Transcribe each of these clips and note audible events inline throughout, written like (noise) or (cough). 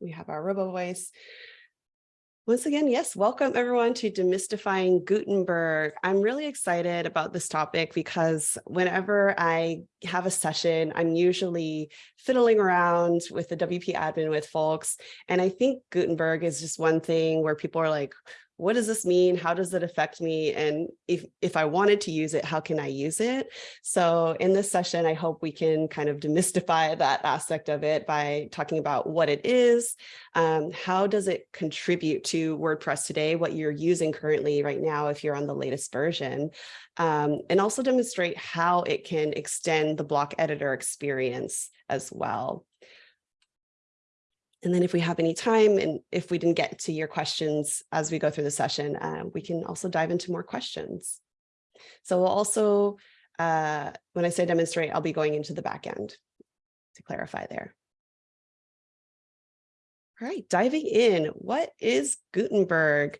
we have our robo voice. Once again, yes, welcome everyone to Demystifying Gutenberg. I'm really excited about this topic because whenever I have a session, I'm usually fiddling around with the WP admin with folks. And I think Gutenberg is just one thing where people are like, what does this mean? How does it affect me? And if, if I wanted to use it, how can I use it? So in this session, I hope we can kind of demystify that aspect of it by talking about what it is, um, how does it contribute to WordPress today, what you're using currently right now if you're on the latest version, um, and also demonstrate how it can extend the block editor experience as well. And then if we have any time and if we didn't get to your questions as we go through the session, uh, we can also dive into more questions. So we'll also, uh, when I say demonstrate, I'll be going into the back end to clarify there. All right, diving in, what is Gutenberg?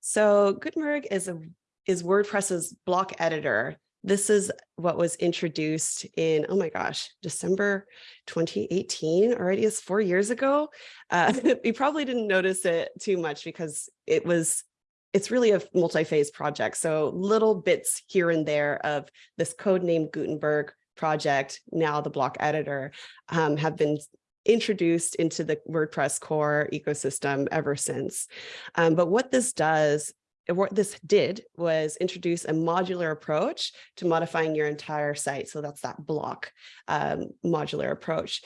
So Gutenberg is a is WordPress's block editor this is what was introduced in, oh my gosh, December 2018, already is four years ago. Uh, (laughs) you probably didn't notice it too much because it was, it's really a multi-phase project. So little bits here and there of this code name Gutenberg project, now the block editor, um, have been introduced into the WordPress core ecosystem ever since. Um, but what this does what this did was introduce a modular approach to modifying your entire site. So that's that block um, modular approach.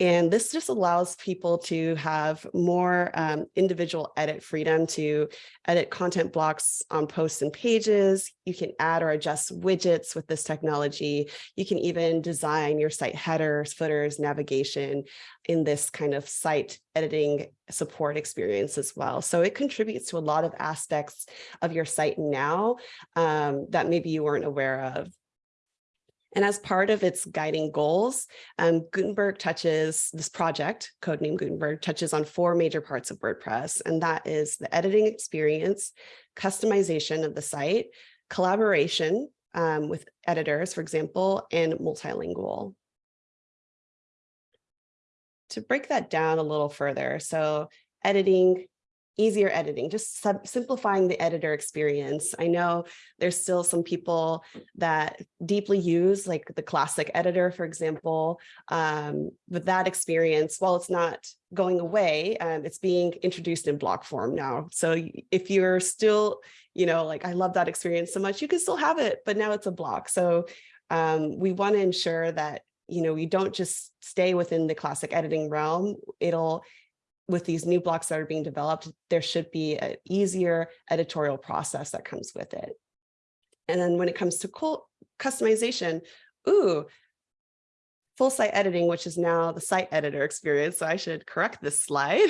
And this just allows people to have more um, individual edit freedom to edit content blocks on posts and pages. You can add or adjust widgets with this technology. You can even design your site headers, footers, navigation in this kind of site editing support experience as well. So it contributes to a lot of aspects of your site now um, that maybe you weren't aware of. And as part of its guiding goals, um, Gutenberg touches, this project, codename Gutenberg, touches on four major parts of WordPress, and that is the editing experience, customization of the site, collaboration um, with editors, for example, and multilingual. To break that down a little further, so editing, easier editing, just simplifying the editor experience. I know there's still some people that deeply use like the classic editor, for example, um, but that experience, while it's not going away, um, it's being introduced in block form now. So if you're still, you know, like I love that experience so much, you can still have it, but now it's a block. So um, we want to ensure that you know, you don't just stay within the classic editing realm. It'll with these new blocks that are being developed, there should be an easier editorial process that comes with it. And then when it comes to customization, ooh, full site editing, which is now the site editor experience. So I should correct this slide.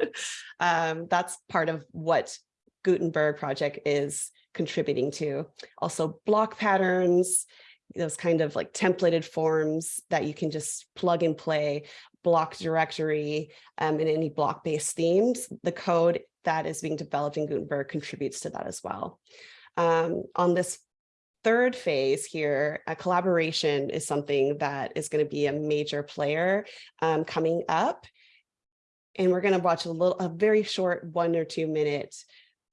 (laughs) um, that's part of what Gutenberg project is contributing to. Also block patterns, those kind of like templated forms that you can just plug and play block directory um, and any block-based themes, the code that is being developed in Gutenberg contributes to that as well. Um, on this third phase here, a collaboration is something that is going to be a major player um, coming up. And we're going to watch a little, a very short one or two minute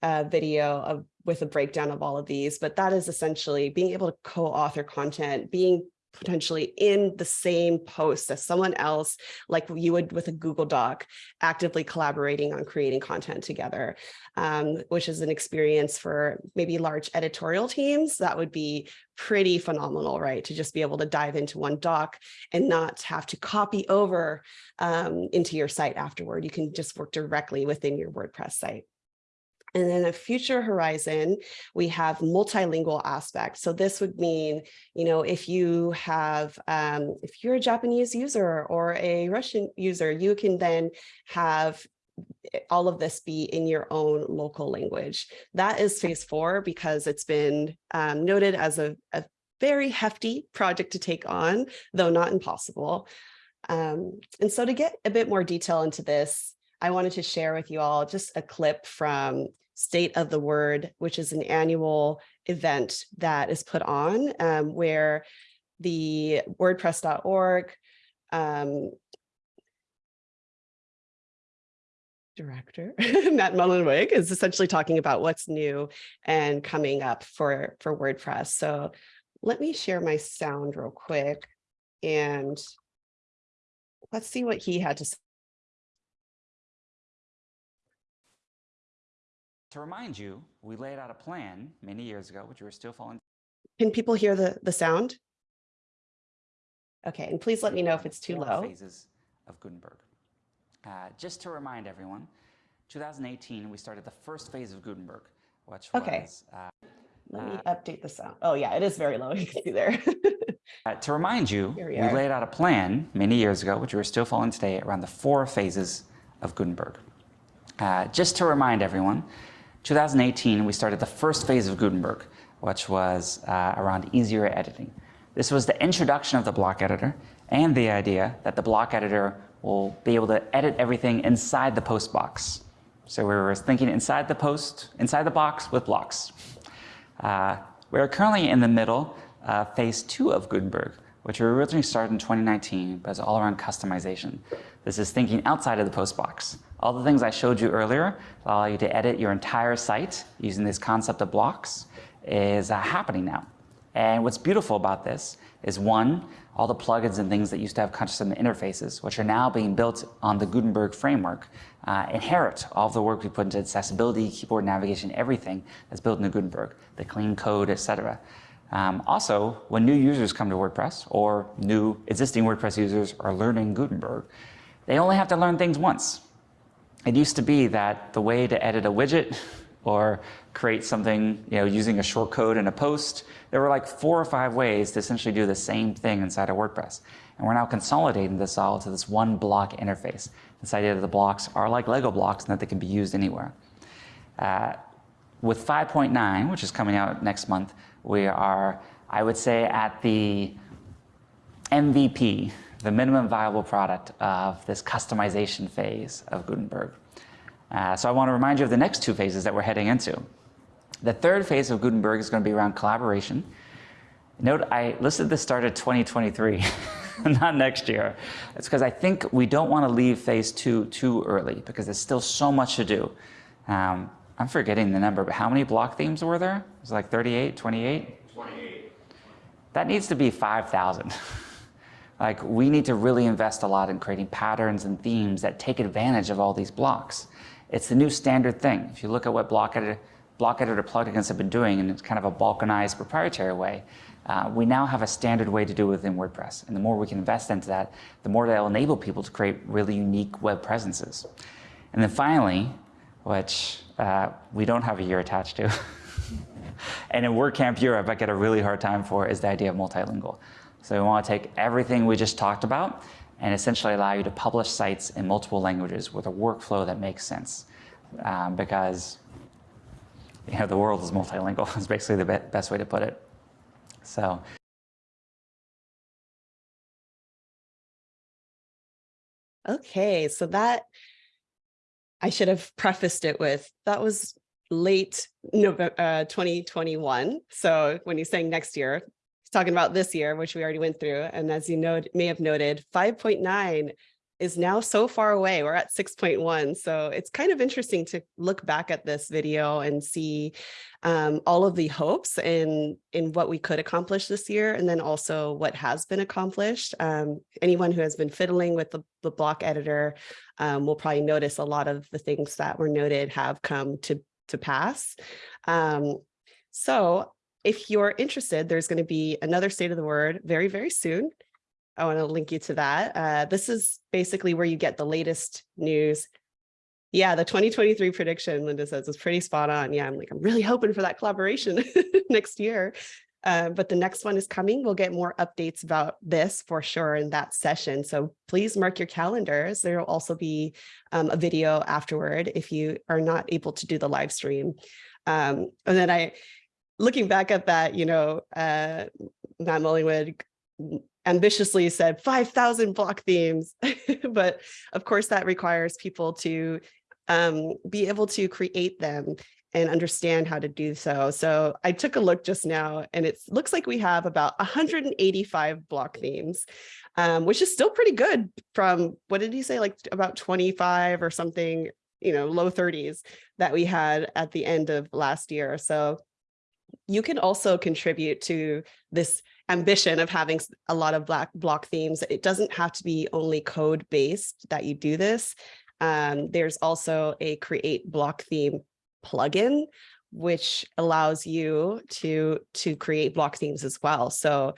uh, video of with a breakdown of all of these, but that is essentially being able to co-author content, being potentially in the same post as someone else, like you would with a Google Doc, actively collaborating on creating content together, um, which is an experience for maybe large editorial teams that would be pretty phenomenal, right? To just be able to dive into one doc and not have to copy over um, into your site afterward. You can just work directly within your WordPress site. And then a future horizon, we have multilingual aspects. So this would mean, you know, if you have, um, if you're a Japanese user or a Russian user, you can then have eh, all of this be in your own local language. That is phase four because it's been um, noted as a, a, very hefty project to take on, though not impossible. Um, and so to get a bit more detail into this, I wanted to share with you all just a clip from State of the Word, which is an annual event that is put on um, where the wordpress.org um, director, (laughs) Matt Mullenweg, is essentially talking about what's new and coming up for, for WordPress. So let me share my sound real quick and let's see what he had to To remind you, we laid out a plan many years ago, which we were still following. Can people hear the, the sound? Okay, and please let me know if it's too low. Phases of Gutenberg. Uh, just to remind everyone, 2018, we started the first phase of Gutenberg, which Okay. was, uh, Let me update the sound. Oh yeah, it is very low. (laughs) You can see there. (laughs) uh, to remind you, we, we laid out a plan many years ago, which we're still following today, around the four phases of Gutenberg. Uh, just to remind everyone, 2018, we started the first phase of Gutenberg, which was uh, around easier editing. This was the introduction of the block editor and the idea that the block editor will be able to edit everything inside the post box. So we were thinking inside the post, inside the box with blocks. Uh, we're currently in the middle, phase two of Gutenberg, which we originally started in 2019, but it's all around customization. This is thinking outside of the post box. All the things I showed you earlier that allow you to edit your entire site using this concept of blocks is uh, happening now. And what's beautiful about this is one, all the plugins and things that used to have custom interfaces, which are now being built on the Gutenberg framework, uh, inherit all of the work we put into accessibility, keyboard navigation, everything that's built into Gutenberg, the clean code, etc. Um, also, when new users come to WordPress or new existing WordPress users are learning Gutenberg, they only have to learn things once. It used to be that the way to edit a widget (laughs) or create something you know, using a short code in a post, there were like four or five ways to essentially do the same thing inside of WordPress. And we're now consolidating this all to this one block interface. This idea that the blocks are like Lego blocks and that they can be used anywhere. Uh, with 5.9, which is coming out next month, we are, I would say, at the MVP, the minimum viable product of this customization phase of Gutenberg. Uh, so I want to remind you of the next two phases that we're heading into. The third phase of Gutenberg is going to be around collaboration. Note I listed this start at 2023, (laughs) not next year. It's because I think we don't want to leave phase two too early because there's still so much to do. Um, I'm forgetting the number, but how many block themes were there? It was like 38, 28? 28. That needs to be 5,000. (laughs) like we need to really invest a lot in creating patterns and themes that take advantage of all these blocks. It's the new standard thing. If you look at what block editor, block editor plugins have been doing in kind of a balkanized proprietary way, uh, we now have a standard way to do it within WordPress. And the more we can invest into that, the more that'll enable people to create really unique web presences. And then finally, which uh, we don't have a year attached to, (laughs) and in WordCamp Europe, I get a really hard time for, is the idea of multilingual. So we want to take everything we just talked about and essentially allow you to publish sites in multiple languages with a workflow that makes sense. Um, because you know, the world is multilingual (laughs) is basically the be best way to put it. So Okay, so that I should have prefaced it with that was late November uh, 2021. So when you're saying next year, talking about this year, which we already went through. And as you know, may have noted, 5.9 is now so far away. We're at 6.1. So it's kind of interesting to look back at this video and see um, all of the hopes in, in what we could accomplish this year, and then also what has been accomplished. Um, anyone who has been fiddling with the, the block editor um, will probably notice a lot of the things that were noted have come to, to pass. Um, so if you're interested, there's going to be another state of the word very, very soon. I want to link you to that. Uh, this is basically where you get the latest news. Yeah, the 2023 prediction, Linda says, is pretty spot on. Yeah, I'm like, I'm really hoping for that collaboration (laughs) next year. Uh, but the next one is coming. We'll get more updates about this for sure in that session. So please mark your calendars. There will also be um, a video afterward if you are not able to do the live stream. Um, and then I, looking back at that, you know, uh, Matt Mullenweg ambitiously said 5,000 block themes, (laughs) but of course that requires people to um, be able to create them and understand how to do so. So I took a look just now and it looks like we have about 185 block themes, um, which is still pretty good from, what did he say, like about 25 or something you know, low thirties that we had at the end of last year. So you can also contribute to this ambition of having a lot of black block themes. It doesn't have to be only code based that you do this. Um, there's also a create block theme plugin, which allows you to, to create block themes as well. So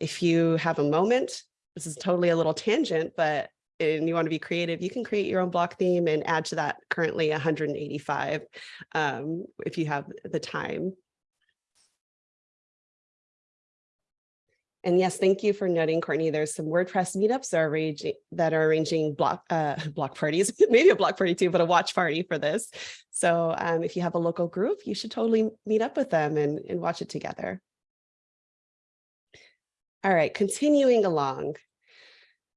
if you have a moment, this is totally a little tangent, but and you want to be creative, you can create your own block theme and add to that currently 185 um, if you have the time. And yes, thank you for noting, Courtney. There's some WordPress meetups that are arranging, that are arranging block uh, (laughs) block parties, (laughs) maybe a block party too, but a watch party for this. So um, if you have a local group, you should totally meet up with them and, and watch it together. All right, continuing along.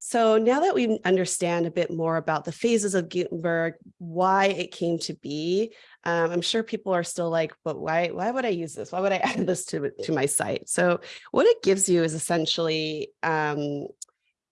So now that we understand a bit more about the phases of Gutenberg, why it came to be, um, I'm sure people are still like, but why, why would I use this? Why would I (laughs) add this to, to my site? So what it gives you is essentially um,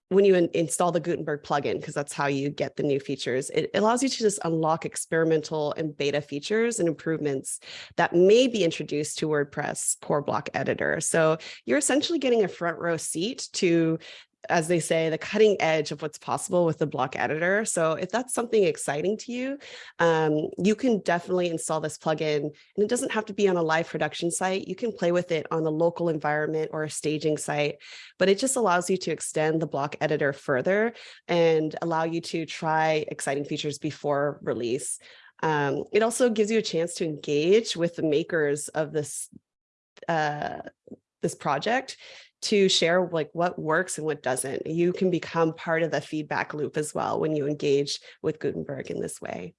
when you in install the Gutenberg plugin, because that's how you get the new features, it allows you to just unlock experimental and beta features and improvements that may be introduced to WordPress core block editor. So you're essentially getting a front row seat to as they say, the cutting edge of what's possible with the block editor. So if that's something exciting to you, um, you can definitely install this plugin and it doesn't have to be on a live production site. You can play with it on a local environment or a staging site, but it just allows you to extend the block editor further and allow you to try exciting features before release. Um, it also gives you a chance to engage with the makers of this uh, this project to share like what works and what doesn't. You can become part of the feedback loop as well when you engage with Gutenberg in this way.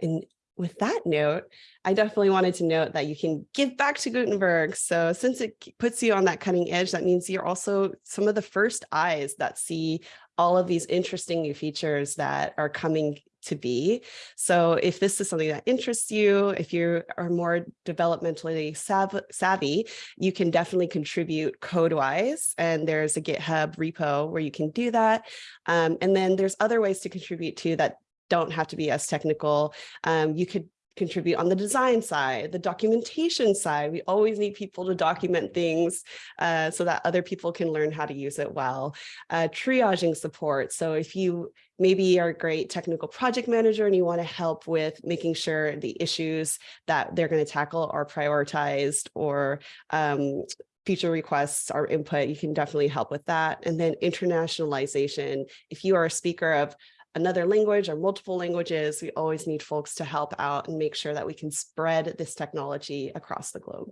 And with that note, I definitely wanted to note that you can give back to Gutenberg. So since it puts you on that cutting edge, that means you're also some of the first eyes that see all of these interesting new features that are coming to be. So if this is something that interests you, if you are more developmentally sav savvy, you can definitely contribute code-wise. And there's a GitHub repo where you can do that. Um, and then there's other ways to contribute too that don't have to be as technical. Um, you could contribute on the design side, the documentation side. We always need people to document things uh, so that other people can learn how to use it well. Uh, triaging support. So if you maybe are a great technical project manager and you want to help with making sure the issues that they're going to tackle are prioritized or um, future requests or input, you can definitely help with that. And then internationalization. If you are a speaker of another language or multiple languages, we always need folks to help out and make sure that we can spread this technology across the globe.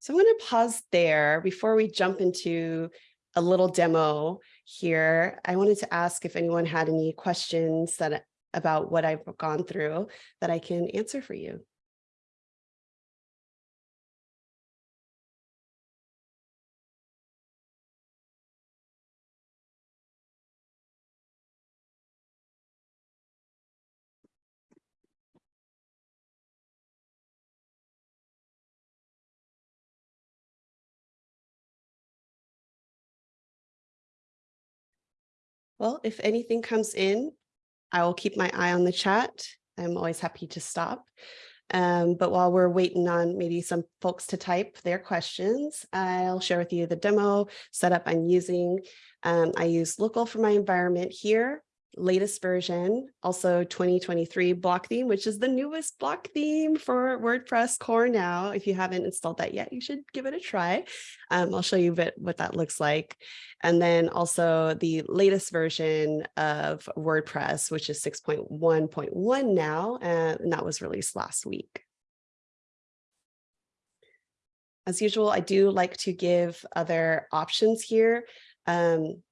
So I'm going to pause there before we jump into a little demo here. I wanted to ask if anyone had any questions that about what I've gone through that I can answer for you. Well, if anything comes in, I will keep my eye on the chat. I'm always happy to stop. Um, but while we're waiting on maybe some folks to type their questions, I'll share with you the demo setup I'm using. Um, I use local for my environment here latest version, also 2023 block theme, which is the newest block theme for WordPress core now. If you haven't installed that yet, you should give it a try. Um, I'll show you a bit what that looks like. And then also the latest version of WordPress, which is 6.1.1 now, and that was released last week. As usual, I do like to give other options here. Um,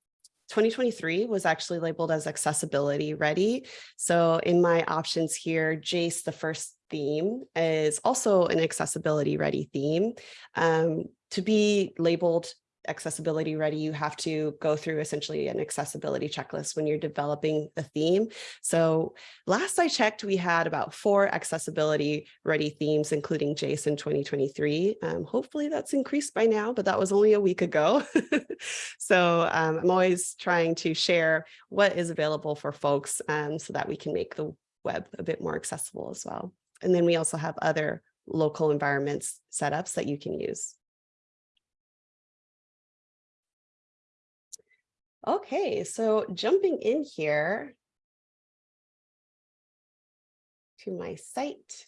2023 was actually labeled as accessibility ready. So in my options here, Jace, the first theme is also an accessibility ready theme. Um, to be labeled accessibility ready, you have to go through essentially an accessibility checklist when you're developing the theme. So last I checked, we had about four accessibility ready themes, including JSON 2023. Um, hopefully that's increased by now, but that was only a week ago. (laughs) so um, I'm always trying to share what is available for folks um, so that we can make the web a bit more accessible as well. And then we also have other local environments setups that you can use. Okay, so jumping in here to my site.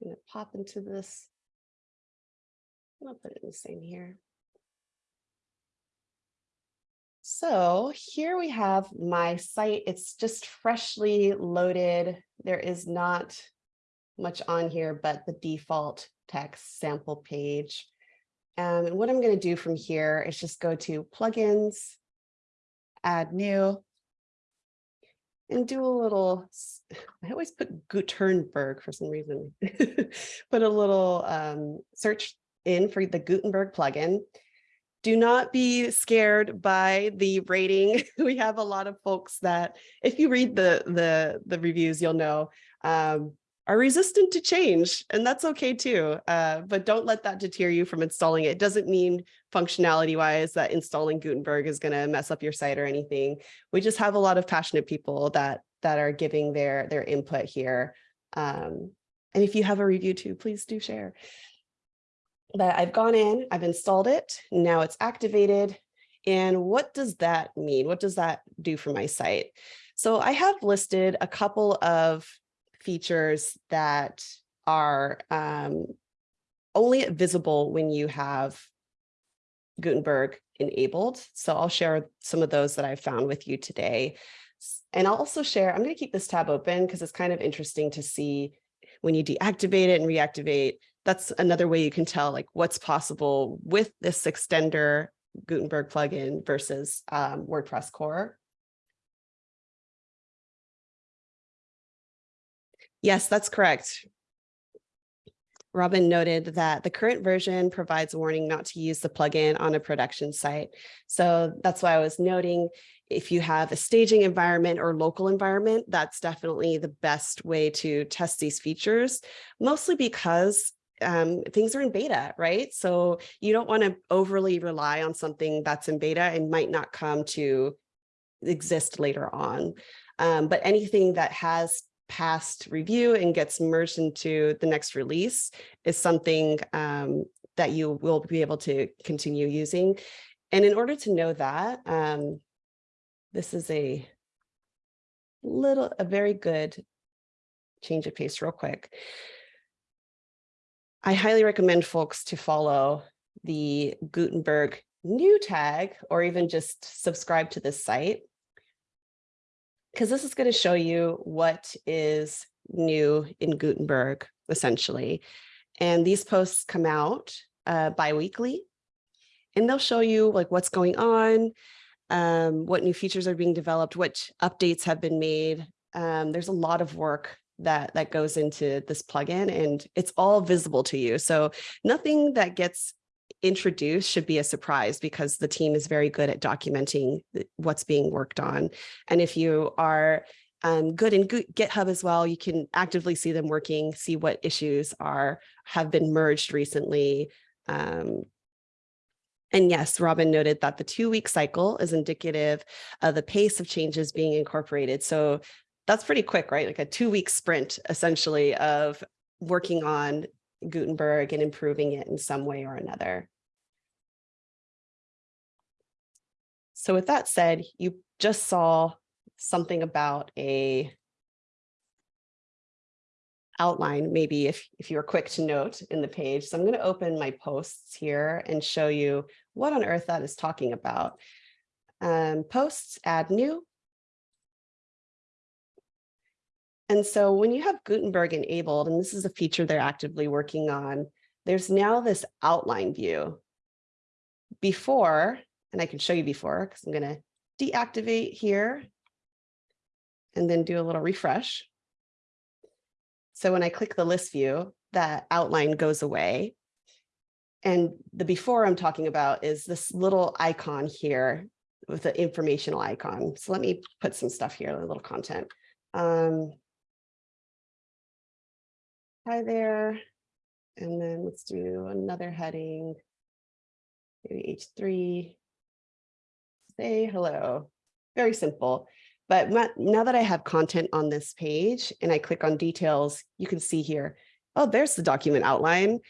I'm Gonna pop into this. I'll put it in the same here. So here we have my site. It's just freshly loaded. There is not much on here, but the default text sample page. Um, and what I'm going to do from here is just go to plugins, add new, and do a little, (sighs) I always put Gutenberg for some reason, (laughs) put a little um, search in for the Gutenberg plugin. Do not be scared by the rating. (laughs) we have a lot of folks that, if you read the the, the reviews, you'll know um, are resistant to change, and that's okay too. Uh, but don't let that deter you from installing it. It doesn't mean functionality wise that installing Gutenberg is going to mess up your site or anything. We just have a lot of passionate people that that are giving their their input here. Um, and if you have a review too, please do share. But I've gone in, I've installed it, now it's activated. And what does that mean? What does that do for my site? So I have listed a couple of features that are um, only visible when you have Gutenberg enabled. So I'll share some of those that I've found with you today. And I'll also share, I'm going to keep this tab open because it's kind of interesting to see when you deactivate it and reactivate, that's another way you can tell like what's possible with this extender Gutenberg plugin versus um, WordPress core. Yes, that's correct. Robin noted that the current version provides a warning not to use the plugin on a production site. So that's why I was noting if you have a staging environment or local environment, that's definitely the best way to test these features, mostly because um, things are in beta, right? So you don't want to overly rely on something that's in beta and might not come to exist later on. Um, but anything that has past review and gets merged into the next release is something um, that you will be able to continue using. And in order to know that, um, this is a little, a very good change of pace real quick. I highly recommend folks to follow the Gutenberg new tag or even just subscribe to this site because this is going to show you what is new in Gutenberg, essentially. And these posts come out uh, bi-weekly, and they'll show you like what's going on, um, what new features are being developed, what updates have been made. Um, there's a lot of work that that goes into this plugin and it's all visible to you. So nothing that gets introduced should be a surprise because the team is very good at documenting what's being worked on. And if you are um, good in GitHub as well, you can actively see them working, see what issues are have been merged recently. Um, and yes, Robin noted that the two week cycle is indicative of the pace of changes being incorporated. So that's pretty quick, right? Like a two week sprint essentially of working on Gutenberg and improving it in some way or another. So with that said, you just saw something about a outline, maybe if, if you're quick to note in the page. So I'm going to open my posts here and show you what on earth that is talking about. Um, posts, add new. And so when you have Gutenberg enabled, and this is a feature they're actively working on, there's now this outline view. Before, and I can show you before because I'm going to deactivate here and then do a little refresh. So when I click the list view, that outline goes away. And the before I'm talking about is this little icon here with the informational icon. So let me put some stuff here, a little content. Um, hi there. And then let's do another heading. Maybe H3. Say hello. Very simple. But now that I have content on this page and I click on details, you can see here, oh, there's the document outline.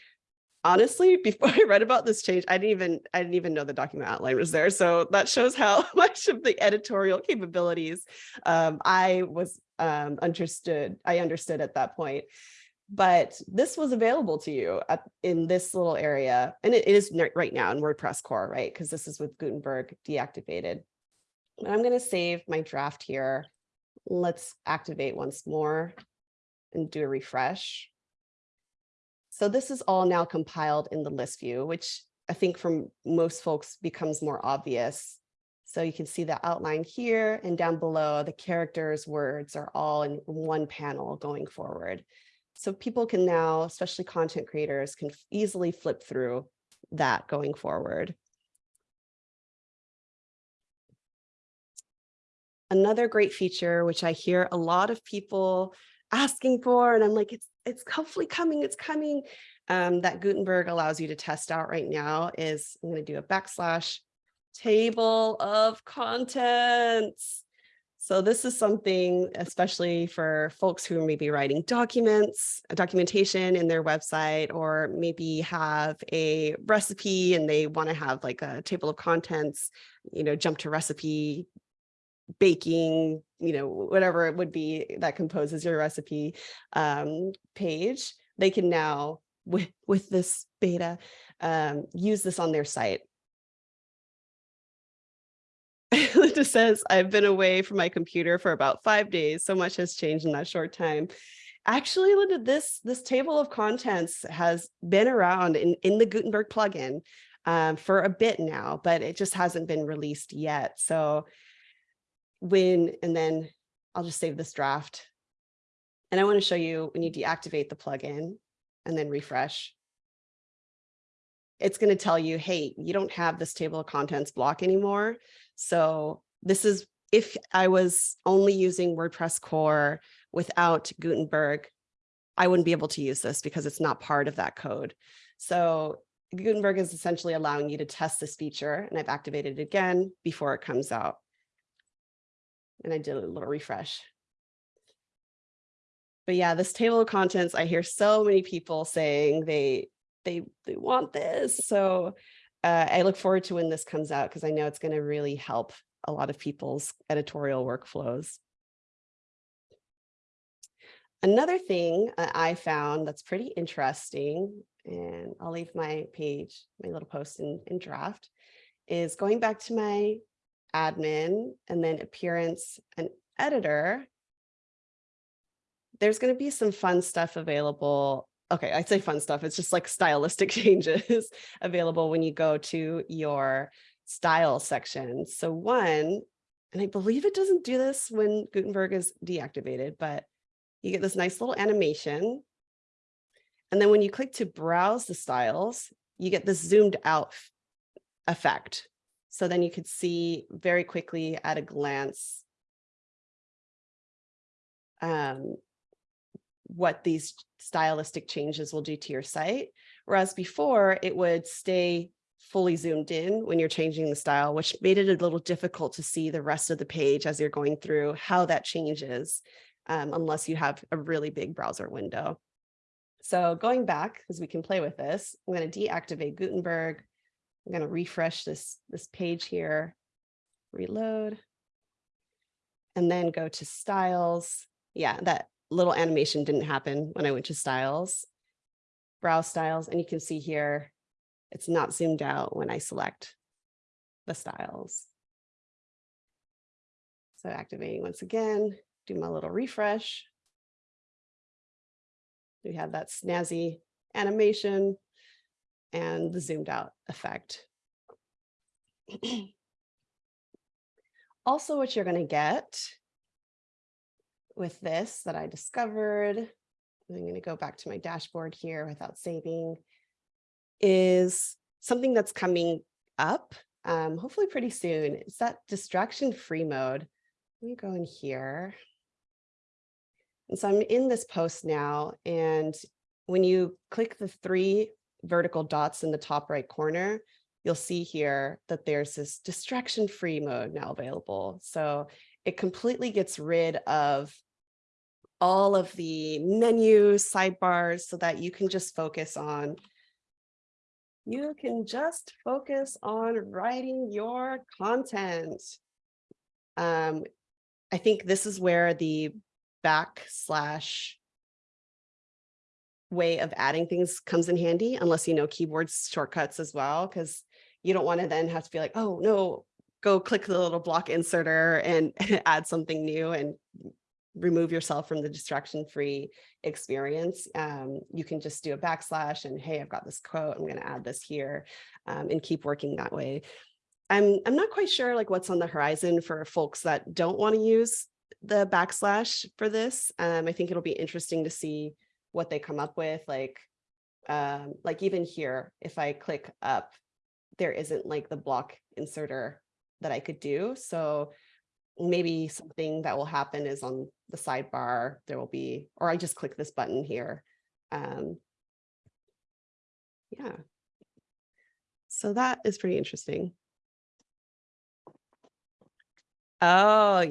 Honestly, (laughs) before I read about this change, I didn't even I didn't even know the document outline was there. So that shows how (laughs) much of the editorial capabilities um, I was um, understood. I understood at that point but this was available to you at, in this little area. And it is right now in WordPress core, right? Because this is with Gutenberg deactivated. But I'm going to save my draft here. Let's activate once more and do a refresh. So this is all now compiled in the list view, which I think from most folks becomes more obvious. So you can see the outline here and down below the characters, words are all in one panel going forward. So people can now, especially content creators, can easily flip through that going forward. Another great feature, which I hear a lot of people asking for, and I'm like, it's, it's hopefully coming, it's coming, um, that Gutenberg allows you to test out right now is, I'm gonna do a backslash table of contents. So this is something, especially for folks who may be writing documents, documentation in their website, or maybe have a recipe and they want to have like a table of contents, you know, jump to recipe, baking, you know, whatever it would be that composes your recipe um, page. They can now, with, with this beta, um, use this on their site. Linda (laughs) says, I've been away from my computer for about five days. So much has changed in that short time. Actually, Linda, this, this table of contents has been around in, in the Gutenberg plugin um, for a bit now, but it just hasn't been released yet. So when, and then I'll just save this draft. And I want to show you when you deactivate the plugin and then refresh it's going to tell you, hey, you don't have this table of contents block anymore. So this is if I was only using WordPress core without Gutenberg, I wouldn't be able to use this because it's not part of that code. So Gutenberg is essentially allowing you to test this feature and I've activated it again before it comes out. And I did a little refresh. But yeah, this table of contents, I hear so many people saying they they they want this. So uh, I look forward to when this comes out because I know it's going to really help a lot of people's editorial workflows. Another thing I found that's pretty interesting, and I'll leave my page, my little post in, in draft, is going back to my admin and then appearance and editor. There's going to be some fun stuff available okay, I'd say fun stuff. It's just like stylistic (laughs) changes available when you go to your style section. So one, and I believe it doesn't do this when Gutenberg is deactivated, but you get this nice little animation. And then when you click to browse the styles, you get this zoomed out effect. So then you could see very quickly at a glance um, what these stylistic changes will do to your site. Whereas before it would stay fully zoomed in when you're changing the style, which made it a little difficult to see the rest of the page as you're going through how that changes, um, unless you have a really big browser window. So going back, because we can play with this, I'm going to deactivate Gutenberg. I'm going to refresh this, this page here, reload, and then go to styles. Yeah, that little animation didn't happen when I went to styles, browse styles, and you can see here, it's not zoomed out when I select the styles. So activating once again, do my little refresh. We have that snazzy animation and the zoomed out effect. (clears throat) also, what you're going to get with this that I discovered. I'm going to go back to my dashboard here without saving, is something that's coming up, um, hopefully pretty soon. It's that distraction-free mode. Let me go in here. And so I'm in this post now, and when you click the three vertical dots in the top right corner, you'll see here that there's this distraction-free mode now available. So it completely gets rid of all of the menus, sidebars, so that you can just focus on you can just focus on writing your content. Um, I think this is where the backslash way of adding things comes in handy, unless you know keyboard shortcuts as well, because you don't want to then have to be like, oh no, go click the little block inserter and (laughs) add something new and remove yourself from the distraction free experience. Um, you can just do a backslash and hey, I've got this quote, I'm going to add this here um, and keep working that way. I'm, I'm not quite sure like what's on the horizon for folks that don't want to use the backslash for this. Um, I think it'll be interesting to see what they come up with. Like, um, like even here, if I click up, there isn't like the block inserter that I could do. So maybe something that will happen is on the sidebar, there will be, or I just click this button here. Um, yeah. So that is pretty interesting. Oh,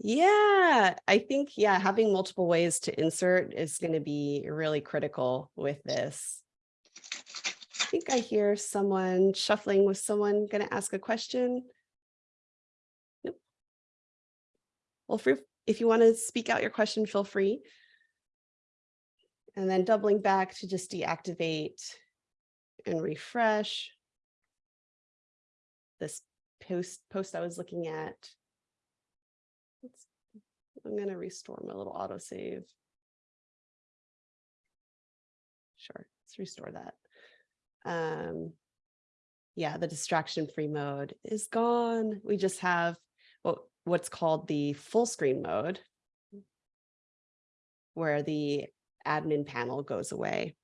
yeah, I think, yeah, having multiple ways to insert is going to be really critical with this. I think I hear someone shuffling with someone going to ask a question. Well, if you want to speak out your question, feel free. And then doubling back to just deactivate and refresh this post post I was looking at. Let's, I'm going to restore my little autosave. Sure, let's restore that. Um, yeah, the distraction free mode is gone. We just have what's called the full screen mode, where the admin panel goes away.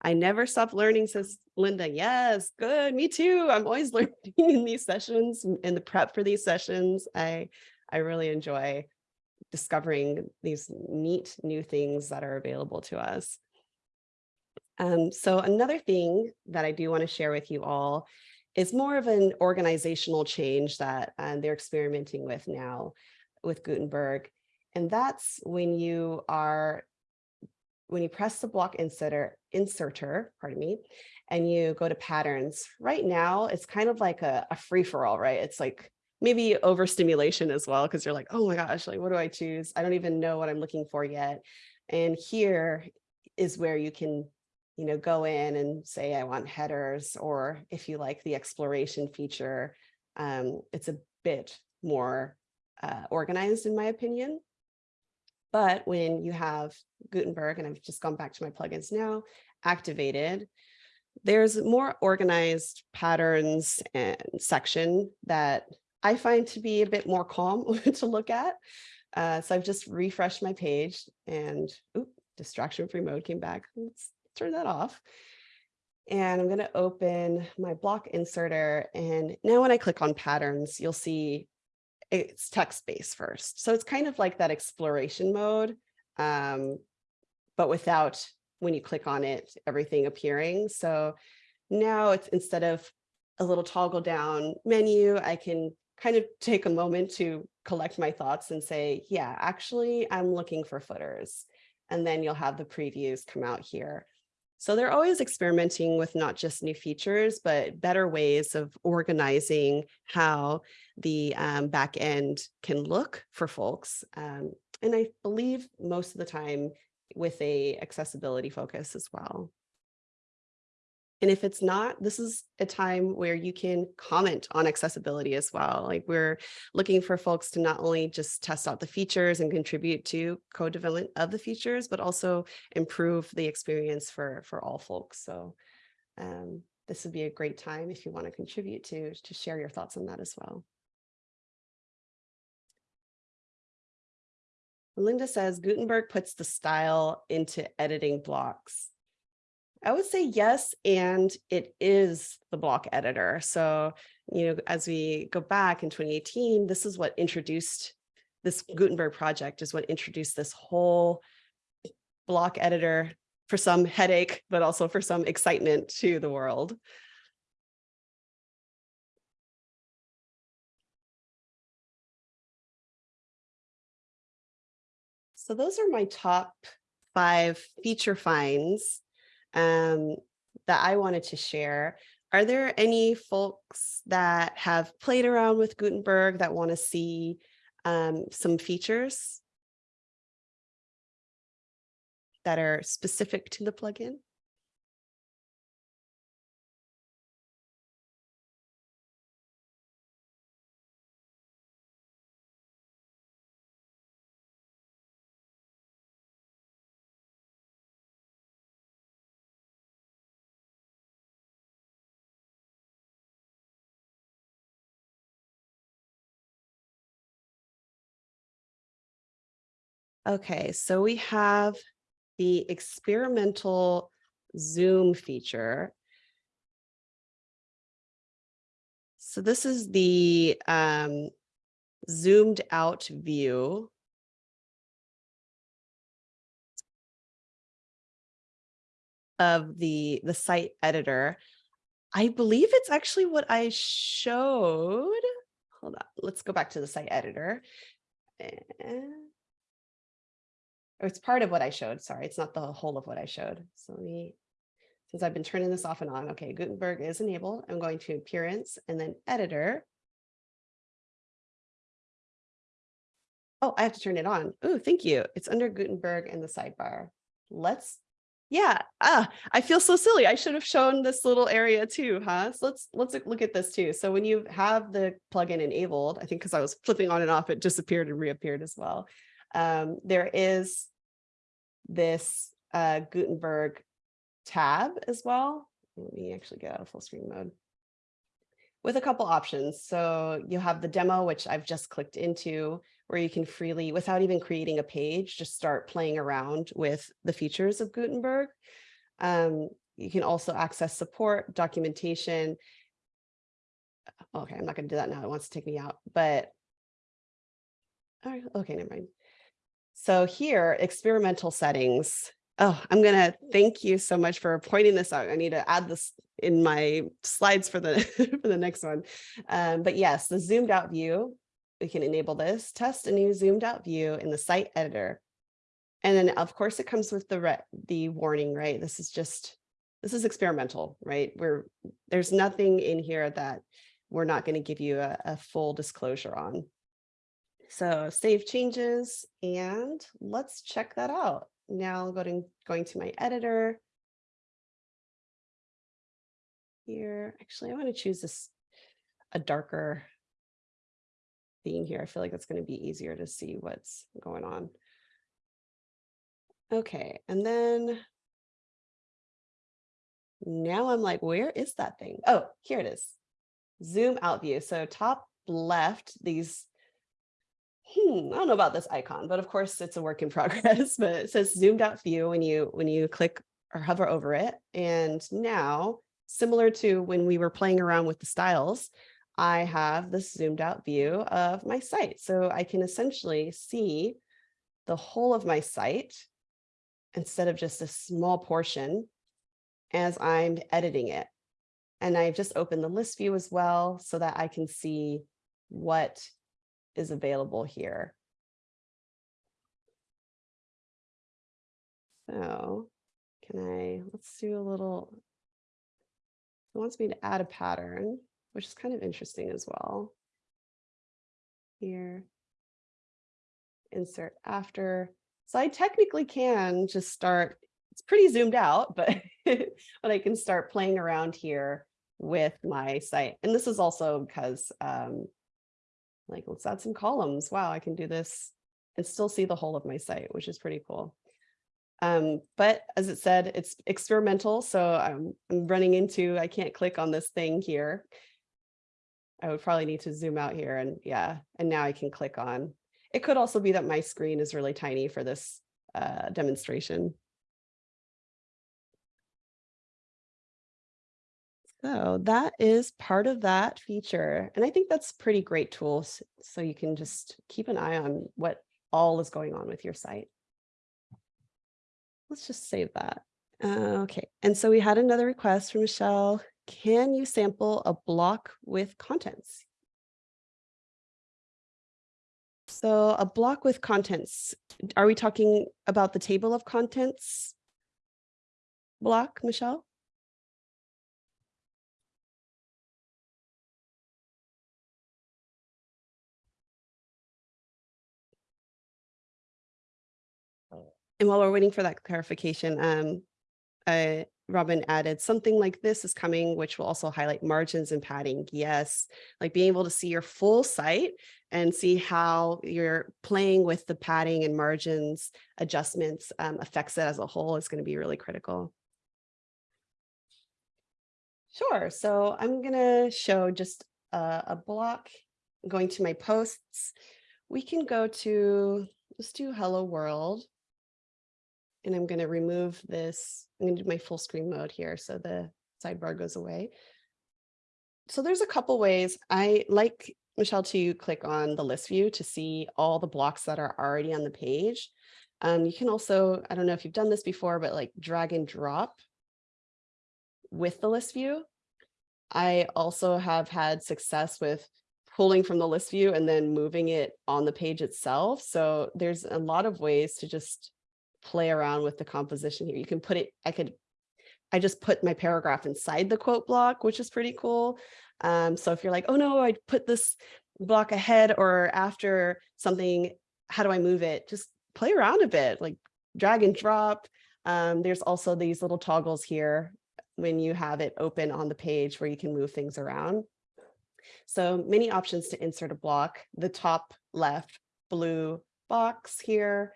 I never stop learning, says Linda. Yes, good. Me too. I'm always (laughs) learning in these sessions, in the prep for these sessions. I, I really enjoy discovering these neat new things that are available to us. Um, so another thing that I do want to share with you all is more of an organizational change that um, they're experimenting with now with Gutenberg. And that's when you are when you press the block inserter, inserter, pardon me, and you go to patterns, right now it's kind of like a, a free for all, right? It's like maybe overstimulation as well, because you're like, oh my gosh, like what do I choose? I don't even know what I'm looking for yet. And here is where you can, you know, go in and say, I want headers, or if you like the exploration feature, um, it's a bit more uh, organized in my opinion. But when you have Gutenberg, and I've just gone back to my plugins now, activated, there's more organized patterns and section that I find to be a bit more calm (laughs) to look at. Uh, so I've just refreshed my page and oop, distraction free mode came back. Let's turn that off. And I'm going to open my block inserter. And now when I click on patterns, you'll see it's text-based first. So it's kind of like that exploration mode, um, but without when you click on it, everything appearing. So now it's instead of a little toggle down menu, I can kind of take a moment to collect my thoughts and say, yeah, actually, I'm looking for footers. And then you'll have the previews come out here. So they're always experimenting with not just new features, but better ways of organizing how the um, back end can look for folks. Um, and I believe most of the time with a accessibility focus as well. And if it's not, this is a time where you can comment on accessibility as well. Like we're looking for folks to not only just test out the features and contribute to co-development of the features, but also improve the experience for, for all folks. So um, this would be a great time if you want to contribute to, to share your thoughts on that as well. Linda says Gutenberg puts the style into editing blocks. I would say yes, and it is the block editor. So, you know, as we go back in 2018, this is what introduced this Gutenberg project is what introduced this whole block editor for some headache, but also for some excitement to the world. So those are my top five feature finds um, that I wanted to share. Are there any folks that have played around with Gutenberg that want to see um, some features that are specific to the plugin? Okay, so we have the experimental zoom feature. So this is the um, zoomed out view. of the the site editor. I believe it's actually what I showed. Hold on, let's go back to the site editor. And or it's part of what I showed. Sorry, it's not the whole of what I showed. So let me, since I've been turning this off and on, okay, Gutenberg is enabled. I'm going to appearance and then editor. Oh, I have to turn it on. Oh, thank you. It's under Gutenberg in the sidebar. Let's, yeah, ah, I feel so silly. I should have shown this little area too, huh? So let's let's look at this too. So when you have the plugin enabled, I think because I was flipping on and off, it disappeared and reappeared as well. Um, there is this uh, Gutenberg tab as well. Let me actually get out of full screen mode with a couple options. So you have the demo, which I've just clicked into, where you can freely, without even creating a page, just start playing around with the features of Gutenberg. Um, you can also access support, documentation. Okay, I'm not going to do that now. It wants to take me out, but all right, okay, never mind. So here, experimental settings. Oh, I'm going to thank you so much for pointing this out. I need to add this in my slides for the (laughs) for the next one. Um, but yes, the zoomed out view, we can enable this, test a new zoomed out view in the site editor. And then of course it comes with the the warning, right? This is just, this is experimental, right? We're, there's nothing in here that we're not going to give you a, a full disclosure on. So save changes and let's check that out. Now going, going to my editor. Here, actually, I want to choose this a darker theme here. I feel like it's going to be easier to see what's going on. Okay, and then now I'm like, where is that thing? Oh, here it is. Zoom out view. So top left, these hmm, I don't know about this icon, but of course it's a work in (laughs) progress, but it says zoomed out view when you when you click or hover over it. And now, similar to when we were playing around with the styles, I have this zoomed out view of my site. So I can essentially see the whole of my site instead of just a small portion as I'm editing it. And I've just opened the list view as well so that I can see what is available here. So can I, let's do a little, it wants me to add a pattern, which is kind of interesting as well. Here, insert after. So I technically can just start, it's pretty zoomed out, (laughs) but, but I can start playing around here with my site. And this is also because um, like, let's add some columns. Wow, I can do this and still see the whole of my site, which is pretty cool. Um, but as it said, it's experimental. So I'm, I'm running into, I can't click on this thing here. I would probably need to zoom out here and yeah, and now I can click on. It could also be that my screen is really tiny for this uh, demonstration. So that is part of that feature. And I think that's pretty great tools. So you can just keep an eye on what all is going on with your site. Let's just save that. Uh, okay, and so we had another request from Michelle. Can you sample a block with contents? So a block with contents, are we talking about the table of contents block, Michelle? And while we're waiting for that clarification, um, uh, Robin added something like this is coming, which will also highlight margins and padding. Yes, like being able to see your full site and see how you're playing with the padding and margins adjustments um, affects it as a whole is going to be really critical. Sure. So I'm going to show just a, a block going to my posts. We can go to, let's do hello world. And I'm going to remove this. I'm going to do my full screen mode here. So the sidebar goes away. So there's a couple ways I like Michelle to click on the list view to see all the blocks that are already on the page. Um, you can also, I don't know if you've done this before, but like drag and drop with the list view. I also have had success with pulling from the list view and then moving it on the page itself. So there's a lot of ways to just play around with the composition here. You can put it, I could, I just put my paragraph inside the quote block, which is pretty cool. Um, so if you're like, oh no, I put this block ahead or after something, how do I move it? Just play around a bit, like drag and drop. Um, there's also these little toggles here when you have it open on the page where you can move things around. So many options to insert a block. The top left blue box here.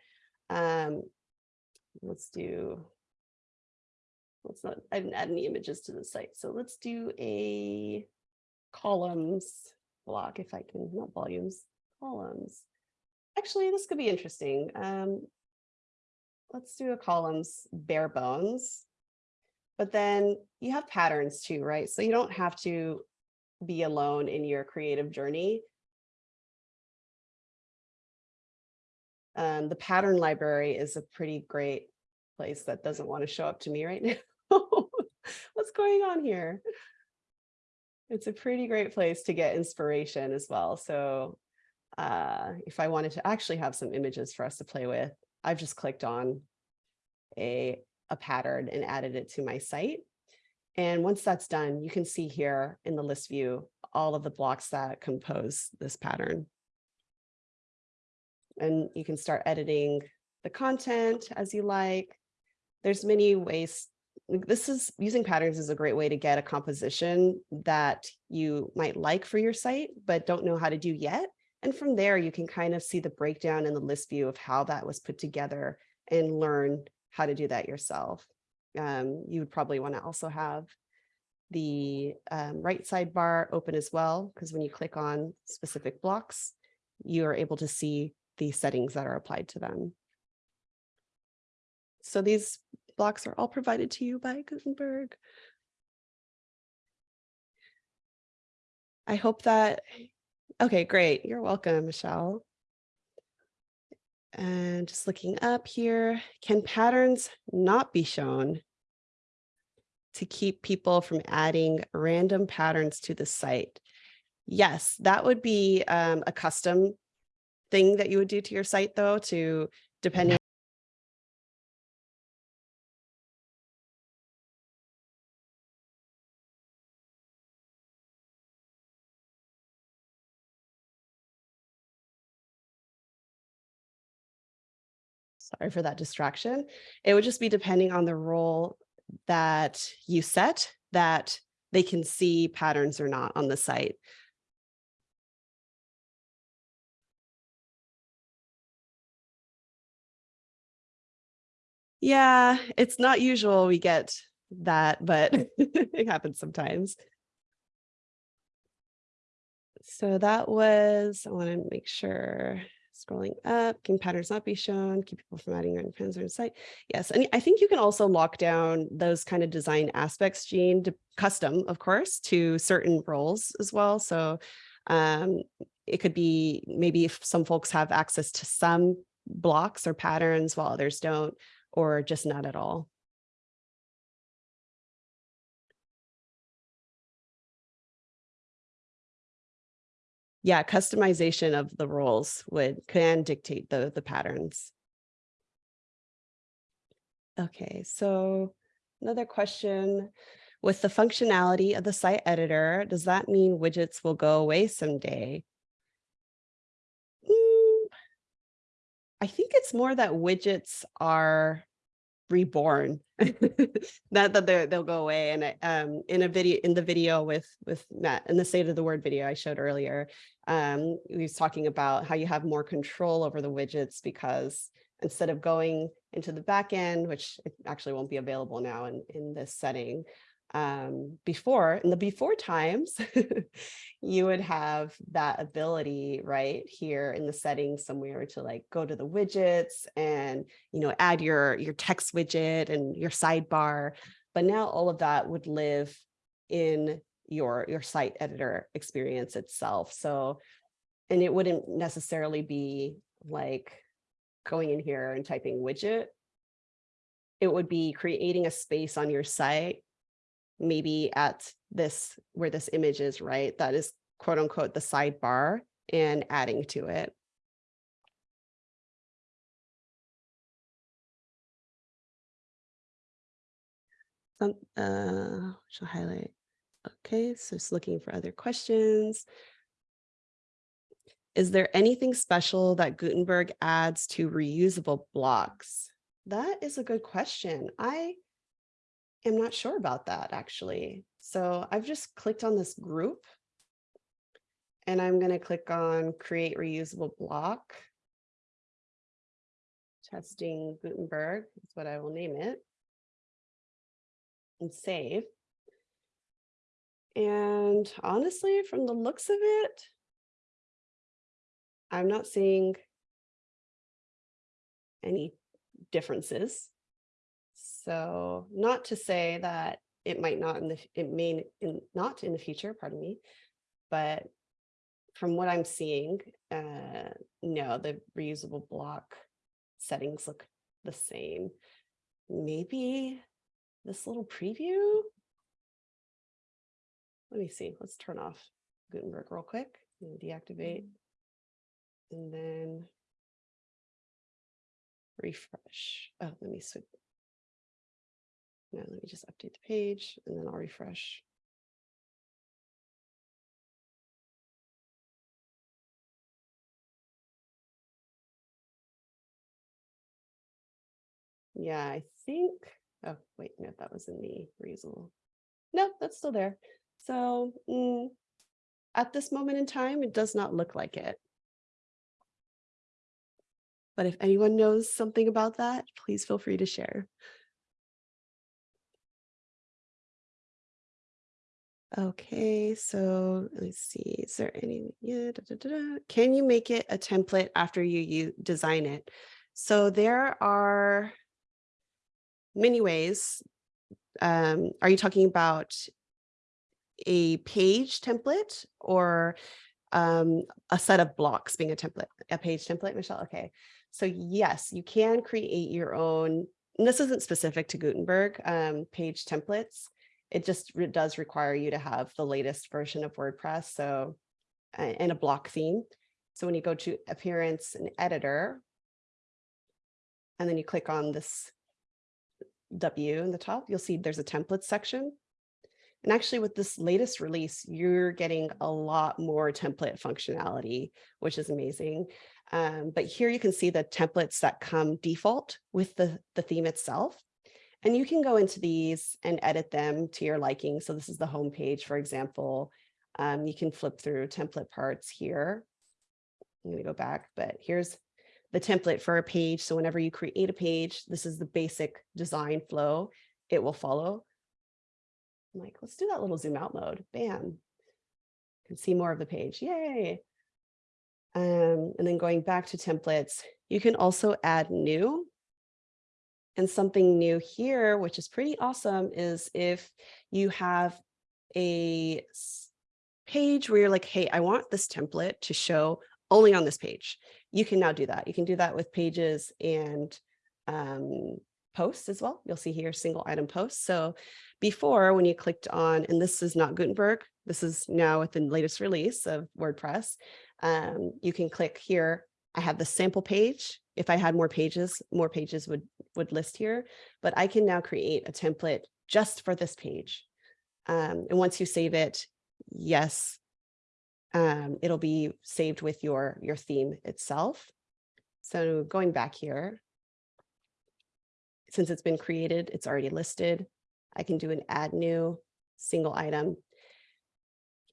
Um, let's do, let's not, I didn't add any images to the site. So let's do a columns block if I can, not volumes, columns. Actually, this could be interesting. Um, let's do a columns bare bones. But then you have patterns too, right? So you don't have to be alone in your creative journey. Um, the pattern library is a pretty great place that doesn't want to show up to me right (laughs) now. What's going on here? It's a pretty great place to get inspiration as well. So uh, if I wanted to actually have some images for us to play with, I've just clicked on a, a pattern and added it to my site. And once that's done, you can see here in the list view, all of the blocks that compose this pattern. And you can start editing the content as you like. There's many ways this is using patterns is a great way to get a composition that you might like for your site, but don't know how to do yet. And from there, you can kind of see the breakdown in the list view of how that was put together and learn how to do that yourself. Um, you would probably want to also have the um, right sidebar open as well, because when you click on specific blocks, you are able to see the settings that are applied to them. So these blocks are all provided to you by Gutenberg. I hope that, okay, great. You're welcome, Michelle. And just looking up here, can patterns not be shown to keep people from adding random patterns to the site? Yes, that would be um, a custom thing that you would do to your site though, to depending mm-hmm. sorry for that distraction. It would just be depending on the role that you set that they can see patterns or not on the site. Yeah, it's not usual we get that, but (laughs) (laughs) it happens sometimes. So that was, I want to make sure Scrolling up, can patterns not be shown, keep people from adding random pins or site. Yes, and I think you can also lock down those kind of design aspects, Gene, to custom, of course, to certain roles as well. So um, it could be maybe if some folks have access to some blocks or patterns while others don't, or just not at all. Yeah, customization of the roles would can dictate the the patterns. Okay, so another question. With the functionality of the site editor, does that mean widgets will go away someday? Mm, I think it's more that widgets are reborn. (laughs) Not that they'll go away and I, um in a video in the video with with Matt in the state of the word video I showed earlier um he was talking about how you have more control over the widgets because instead of going into the back end which actually won't be available now in in this setting um, before in the before times, (laughs) you would have that ability right here in the settings somewhere to like go to the widgets and, you know, add your, your text widget and your sidebar. But now all of that would live in your, your site editor experience itself. So, and it wouldn't necessarily be like going in here and typing widget. It would be creating a space on your site maybe at this where this image is, right? That is quote unquote the sidebar and adding to it. Some, uh, shall highlight. Okay, so just looking for other questions. Is there anything special that Gutenberg adds to reusable blocks? That is a good question. I am not sure about that actually. So I've just clicked on this group and I'm going to click on create reusable block. Testing Gutenberg is what I will name it. And save. And honestly, from the looks of it, I'm not seeing any differences. So not to say that it might not in the it may in, not in the future, pardon me, but from what I'm seeing, uh, no, the reusable block settings look the same. Maybe this little preview. Let me see. Let's turn off Gutenberg real quick and deactivate. And then refresh. Oh, let me switch. Now let me just update the page and then I'll refresh. Yeah, I think, oh, wait, no, that was in the reusable. No, that's still there. So mm, at this moment in time, it does not look like it. But if anyone knows something about that, please feel free to share. Okay, so let's see, is there any, yeah, da, da, da, can you make it a template after you, you design it? So there are many ways. Um, are you talking about a page template or um, a set of blocks being a template, a page template, Michelle? Okay, so yes, you can create your own, and this isn't specific to Gutenberg, um, page templates it just it does require you to have the latest version of WordPress. So, and a block theme. So when you go to appearance and editor, and then you click on this W in the top, you'll see there's a template section. And actually with this latest release, you're getting a lot more template functionality, which is amazing. Um, but here you can see the templates that come default with the, the theme itself. And you can go into these and edit them to your liking. So this is the home page, for example. Um, you can flip through template parts here. I'm going to go back, but here's the template for a page. So whenever you create a page, this is the basic design flow it will follow. I'm like, let's do that little zoom out mode. Bam. You can see more of the page. Yay. Um, and then going back to templates, you can also add new. And something new here, which is pretty awesome, is if you have a page where you're like, hey, I want this template to show only on this page. You can now do that. You can do that with pages and um, posts as well. You'll see here single item posts. So before when you clicked on, and this is not Gutenberg, this is now with the latest release of WordPress, um, you can click here. I have the sample page. If I had more pages, more pages would, would list here, but I can now create a template just for this page. Um, and once you save it, yes, um, it'll be saved with your, your theme itself. So going back here, since it's been created, it's already listed. I can do an add new single item.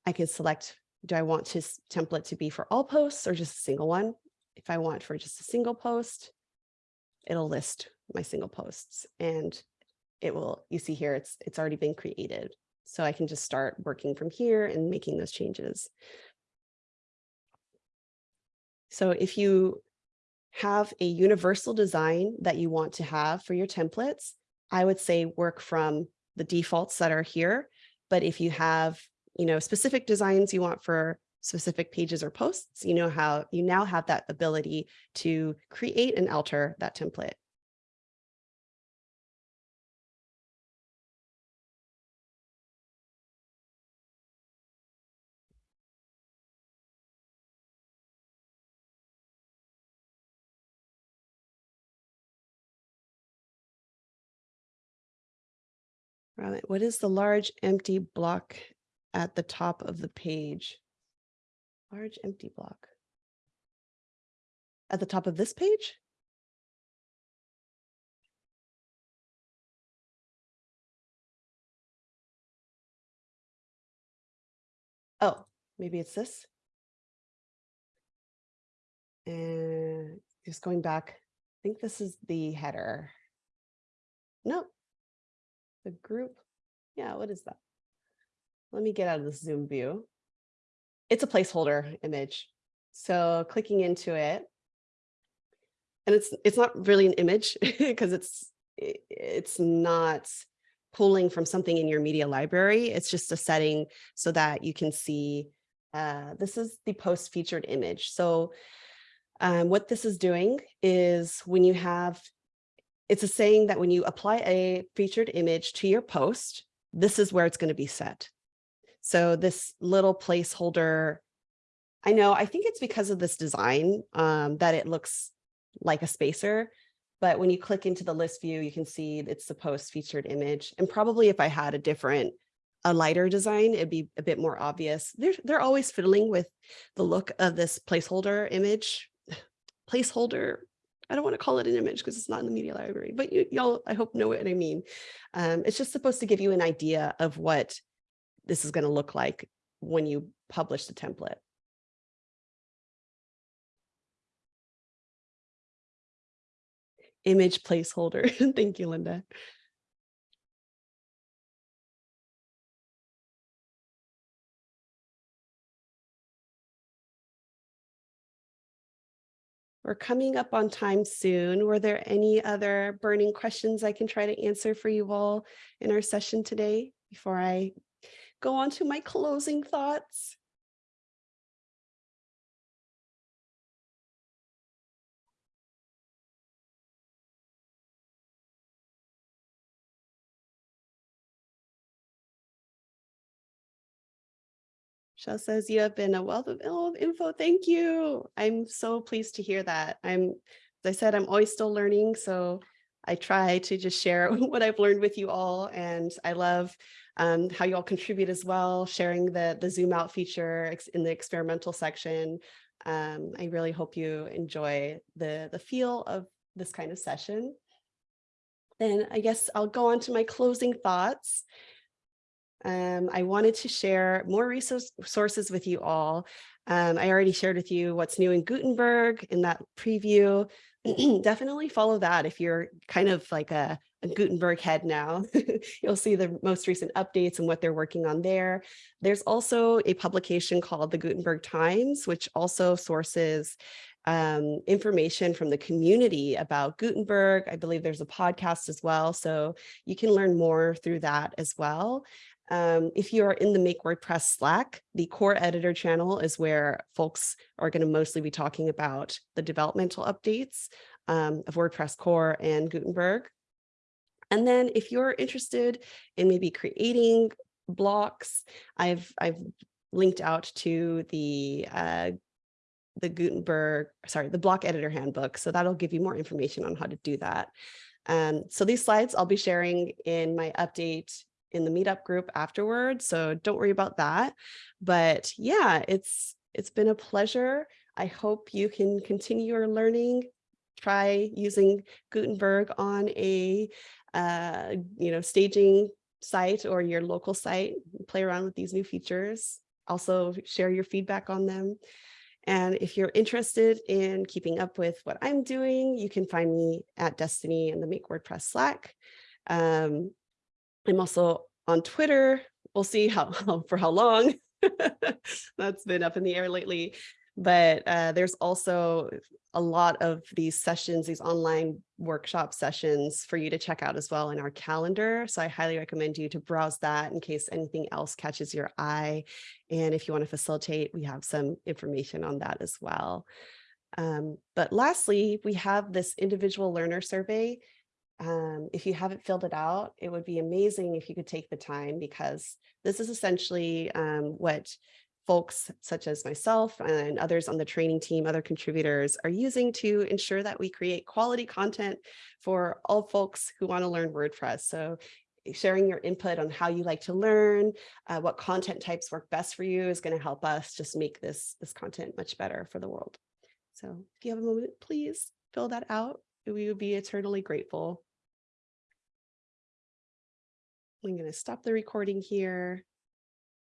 I can select, do I want this template to be for all posts or just a single one? If I want for just a single post, it'll list my single posts and it will, you see here, it's, it's already been created. So I can just start working from here and making those changes. So if you have a universal design that you want to have for your templates, I would say work from the defaults that are here. But if you have, you know, specific designs you want for specific pages or posts, you know how you now have that ability to create and alter that template. What is the large empty block at the top of the page? Large empty block. At the top of this page? Oh, maybe it's this. And just going back, I think this is the header. No, the group. Yeah, what is that? Let me get out of the Zoom view. It's a placeholder image. So clicking into it, and it's it's not really an image (laughs) because it's it's not pulling from something in your media library. It's just a setting so that you can see uh, this is the post featured image. So um, what this is doing is when you have it's a saying that when you apply a featured image to your post, this is where it's going to be set. So this little placeholder, I know, I think it's because of this design um, that it looks like a spacer. But when you click into the list view, you can see it's the post featured image. And probably if I had a different, a lighter design, it'd be a bit more obvious. They're, they're always fiddling with the look of this placeholder image. (sighs) Placeholder, I don't want to call it an image because it's not in the media library, but y'all, I hope know what I mean. Um, it's just supposed to give you an idea of what this is going to look like when you publish the template. Image placeholder. (laughs) Thank you, Linda. We're coming up on time soon. Were there any other burning questions I can try to answer for you all in our session today before I go on to my closing thoughts? Shell says you have been a wealth of info. Thank you. I'm so pleased to hear that. I'm, as I said, I'm always still learning. So I try to just share (laughs) what I've learned with you all. And I love um, how you all contribute as well, sharing the, the zoom out feature in the experimental section. Um, I really hope you enjoy the, the feel of this kind of session. Then I guess I'll go on to my closing thoughts. Um, I wanted to share more resources with you all. Um, I already shared with you what's new in Gutenberg in that preview, (clears throat) definitely follow that if you're kind of like a, a Gutenberg head now. (laughs) You'll see the most recent updates and what they're working on there. There's also a publication called the Gutenberg Times, which also sources um, information from the community about Gutenberg. I believe there's a podcast as well, so you can learn more through that as well. Um, if you are in the Make WordPress Slack, the core editor channel is where folks are going to mostly be talking about the developmental updates um, of WordPress core and Gutenberg. And then if you're interested in maybe creating blocks, I've, I've linked out to the uh, the Gutenberg, sorry, the block editor handbook. So that'll give you more information on how to do that. Um, so these slides I'll be sharing in my update in the meetup group afterwards. So don't worry about that. But yeah, it's it's been a pleasure. I hope you can continue your learning. Try using Gutenberg on a uh, you know staging site or your local site. Play around with these new features. Also share your feedback on them. And if you're interested in keeping up with what I'm doing, you can find me at Destiny and the Make WordPress Slack. Um, I'm also on Twitter. We'll see how (laughs) for how long. (laughs) That's been up in the air lately. But uh, there's also a lot of these sessions, these online workshop sessions for you to check out as well in our calendar. So I highly recommend you to browse that in case anything else catches your eye. And if you want to facilitate, we have some information on that as well. Um, but lastly, we have this individual learner survey. Um, if you haven't filled it out, it would be amazing if you could take the time because this is essentially um, what folks such as myself and others on the training team, other contributors are using to ensure that we create quality content for all folks who want to learn WordPress. So sharing your input on how you like to learn, uh, what content types work best for you is going to help us just make this, this content much better for the world. So if you have a moment, please fill that out. We would be eternally grateful. I'm going to stop the recording here.